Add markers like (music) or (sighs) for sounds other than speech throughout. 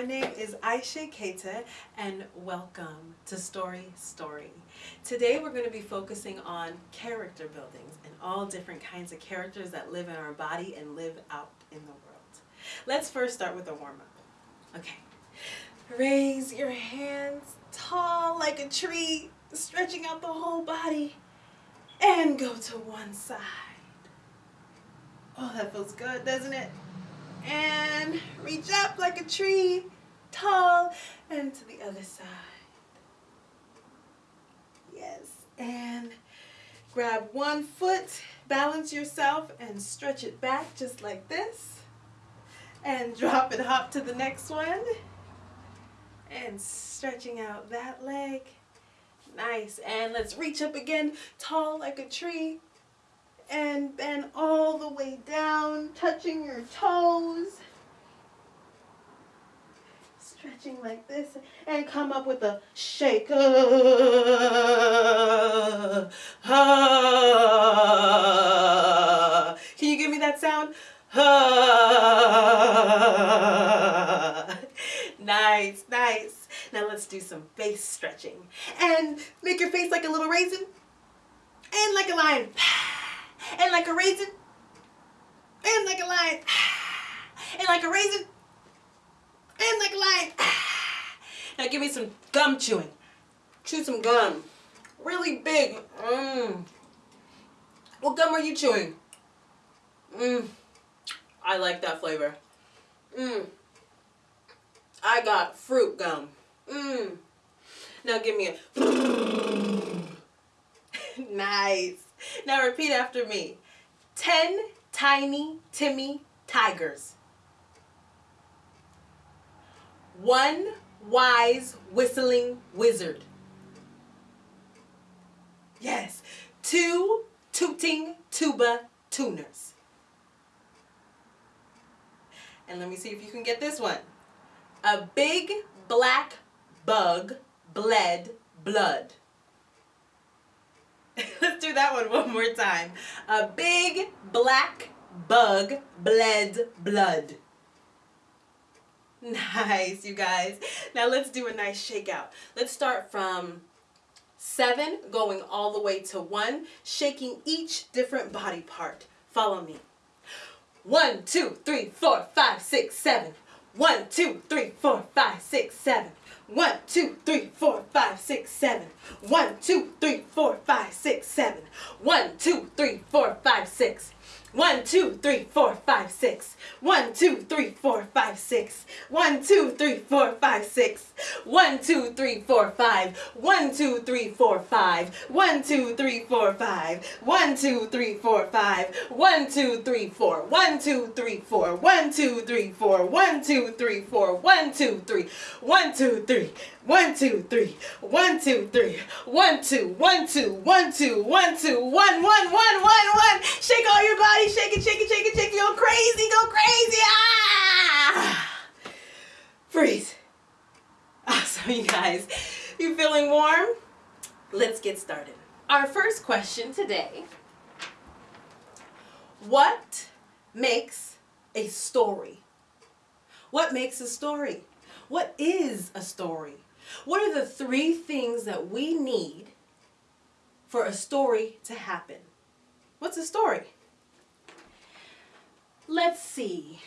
My name is Aisha Keita and welcome to Story Story. Today we're going to be focusing on character buildings and all different kinds of characters that live in our body and live out in the world. Let's first start with a warm-up. Okay. Raise your hands tall like a tree, stretching out the whole body and go to one side. Oh, that feels good, doesn't it? And reach up like a tree, tall, and to the other side. Yes, and grab one foot, balance yourself, and stretch it back just like this. And drop it, hop to the next one. And stretching out that leg. Nice, and let's reach up again, tall like a tree, and bend all the way down, touching your toes. Stretching like this and come up with a shake. (laughs) Uh, uh. Can you give me that sound? Uh. Nice, nice. Now let's do some face stretching. And make your face like a little raisin and like a lion and like a raisin, and like a lion, and like a raisin, like a lion. Now give me some gum chewing. Chew some gum. Really big. Mmm. What gum are you chewing? Mmm. I like that flavor. Mmm. I got fruit gum. Mmm. Now give me a... (laughs) nice. Now repeat after me. Ten tiny Timmy tigers. One wise whistling wizard. Yes. Two tooting tuba tuners. And let me see if you can get this one. A big black bug bled blood. (laughs) Let's do that one one more time. A big black bug bled blood. (laughs) Nice, you guys. Now let's do a nice shakeout. Let's start from seven going all the way to one, shaking each different body part. Follow me. One, two, three, four, five, six, seven. One, two, three, four, five, six, seven. One, two, three, four, five, six, seven. One, two, three, four, five, six, seven. One, two, three, four, five, six. One, two, three, four, five, six. One, two, three, four, five, six. One, two, three, four, five, six. One, two, three, four, five. One, two, three, four, five. One, two, three, four, five. One, two, three, four, five. One, two, three, four. One, two, three, four. One, two, three, four. One, two, three, four. One, two, three. One, two, three. One, two, three. One, two, three. One, two. One, two. One, two. One, two. One, one, one, one, one. Shake all your body. Shake it, shake it, shake it, shake it. Go crazy. Go crazy. Ah! Freeze. Awesome, (laughs) you guys. You feeling warm? Let's get started. Our first question today. What makes a story? What makes a story? What is a story? What are the three things that we need for a story to happen? What's a story? Let's see.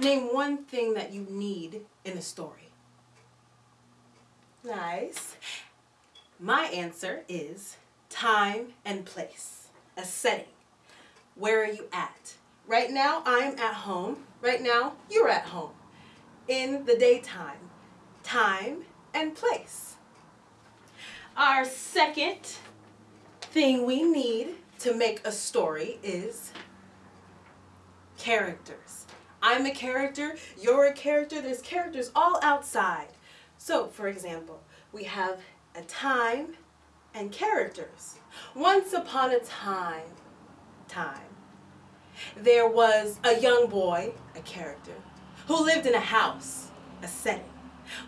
Name one thing that you need in a story. Nice. My answer is time and place, a setting. Where are you at? Right now, I'm at home. Right now, you're at home. In the daytime, time and place. Our second thing we need to make a story is characters. I'm a character, you're a character, there's characters all outside. So, for example, we have a time and characters. Once upon a time, time, there was a young boy, a character, who lived in a house, a setting.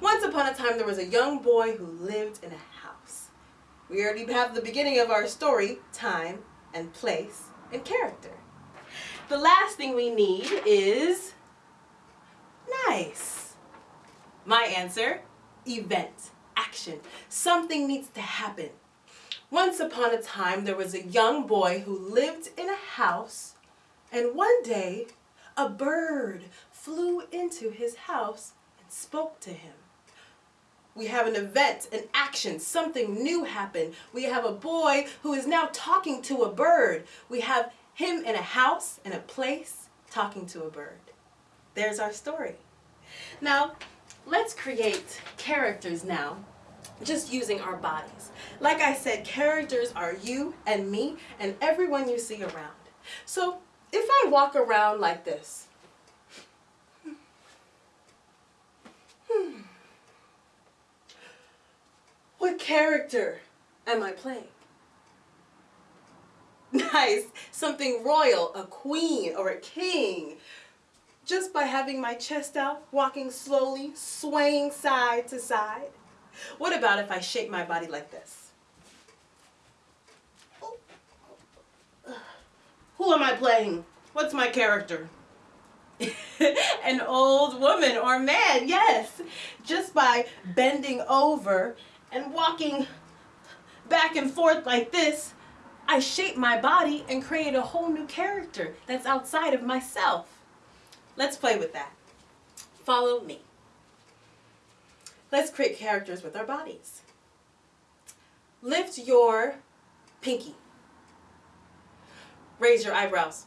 Once upon a time, there was a young boy who lived in a house. We already have the beginning of our story, time and place and character. The last thing we need is nice. My answer, event, action. Something needs to happen. Once upon a time, there was a young boy who lived in a house, and one day, a bird flew into his house spoke to him. We have an event, an action, something new happened. We have a boy who is now talking to a bird. We have him in a house, in a place, talking to a bird. There's our story. Now, let's create characters now, just using our bodies. Like I said, characters are you and me and everyone you see around. So if I walk around like this, what character am I playing? (laughs) Nice, something royal, a queen or a king. Just by having my chest out, walking slowly, swaying side to side. What about if I shape my body like this? Who am I playing? What's my character? (laughs) An old woman or man, yes. Just by bending over and walking back and forth like this, I shape my body and create a whole new character that's outside of myself. Let's play with that. Follow me. Let's create characters with our bodies. Lift your pinky. Raise your eyebrows.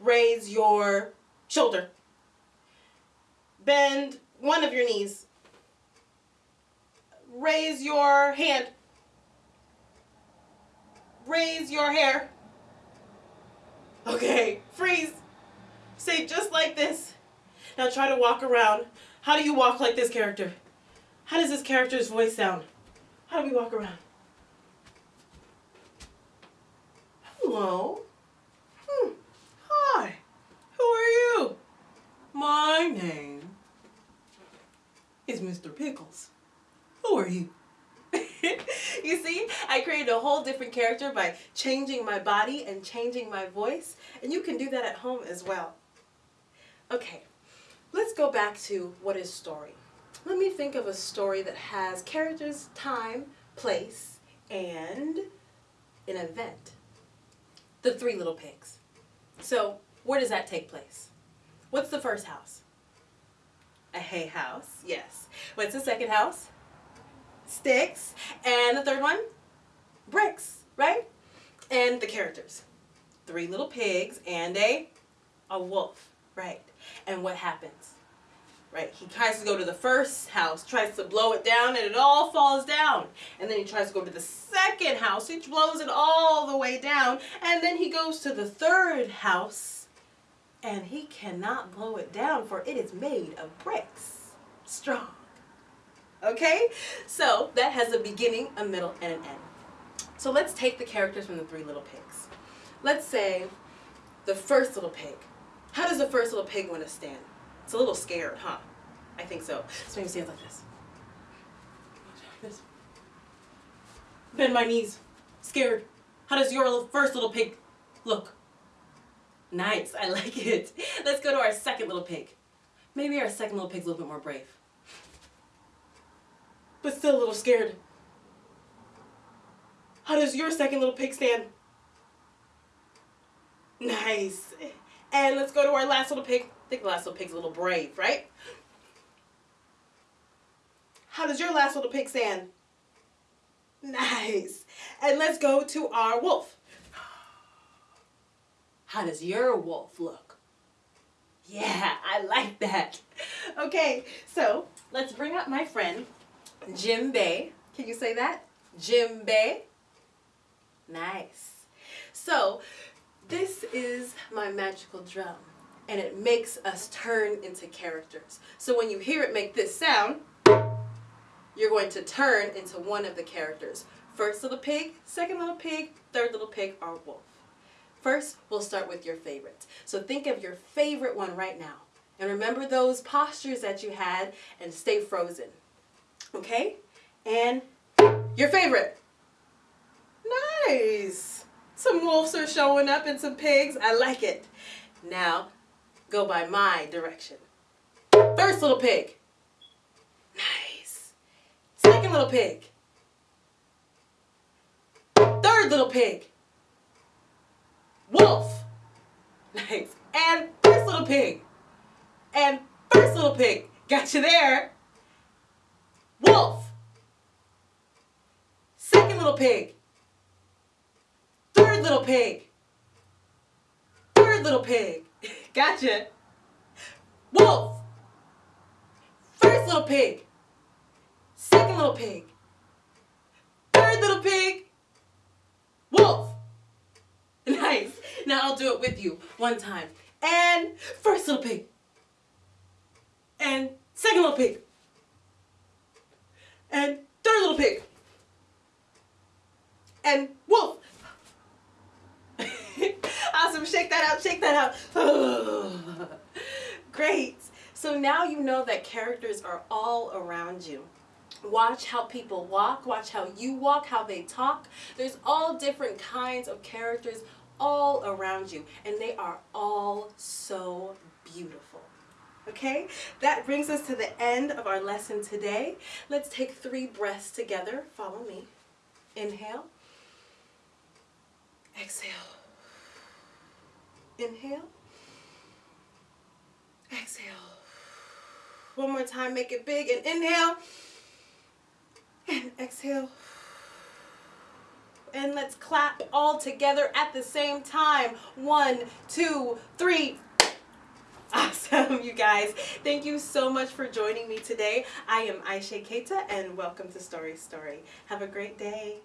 Raise your shoulder. Bend one of your knees. Raise your hand. Raise your hair. Okay, freeze. Say just like this. Now try to walk around. How do you walk like this character? How does this character's voice sound? How do we walk around? Hello. Hmm. Hi. Who are you? My name is Mr. Pickles. Who are you? you see, I created a whole different character by changing my body and changing my voice, and you can do that at home as well. Okay, let's go back to what is story. Let me think of a story that has characters, time, place, and an event. The Three Little Pigs. So, where does that take place? What's the first house? A hay house, yes. What's the second house? Sticks. And the third one? Bricks, right? And the characters. Three little pigs and a, a wolf, right? And what happens? Right, he tries to go to the first house, tries to blow it down, and it all falls down. And then he tries to go to the second house, he blows it all the way down. And then he goes to the third house, and he cannot blow it down, for it is made of bricks. Strong. Okay? So that has a beginning, a middle, and an end. So let's take the characters from the Three Little Pigs. Let's say the first little pig. How does the first little pig want to stand? It's a little scared, huh? I think so. So he stands like this. this. Bend my knees. Scared. How does your first little pig look? Nice. I like it. (laughs) Let's go to our second little pig. Maybe our second little pig's a little bit more brave. But still a little scared. How does your second little pig stand? Nice. And let's go to our last little pig. I think the last little pig's a little brave, right? How does your last little pig stand? Nice. And let's go to our wolf. How does your wolf look? Yeah, I like that. Okay, so let's bring up my friend, djembe. Can you say that? djembe. Nice. So, this is my magical drum and it makes us turn into characters. So when you hear it make this sound, you're going to turn into one of the characters. First little pig, second little pig, third little pig, or wolf. First, we'll start with your favorites. So think of your favorite one right now. And remember those postures that you had and stay frozen. Okay? And your favorite. Nice. Some wolves are showing up and some pigs. I like it. Now, go by my direction. First little pig. Nice. Second little pig. Third little pig. Wolf. Nice. And first little pig. And first little pig. Got you there. Wolf. Second little pig. Little pig. Third little pig. (laughs) Gotcha. Wolf. First little pig. Second little pig. Third little pig. Wolf. (laughs) Nice. Now I'll do it with you one time. And first little pig. And second little pig. And third little pig. And wolf. Awesome. Shake that out. Shake that out. (sighs) Great. So now you know that characters are all around you. Watch how people walk, watch how you walk, how they talk. There's all different kinds of characters all around you, and they are all so beautiful. Okay, that brings us to the end of our lesson today. Let's take three breaths together. Follow me. Inhale. Exhale. Inhale. Exhale. One more time, make it big and inhale. And exhale. And let's clap all together at the same time. One, two, three. Awesome, you guys. Thank you so much for joining me today. I am Aisha Keita and welcome to Story Story. Have a great day.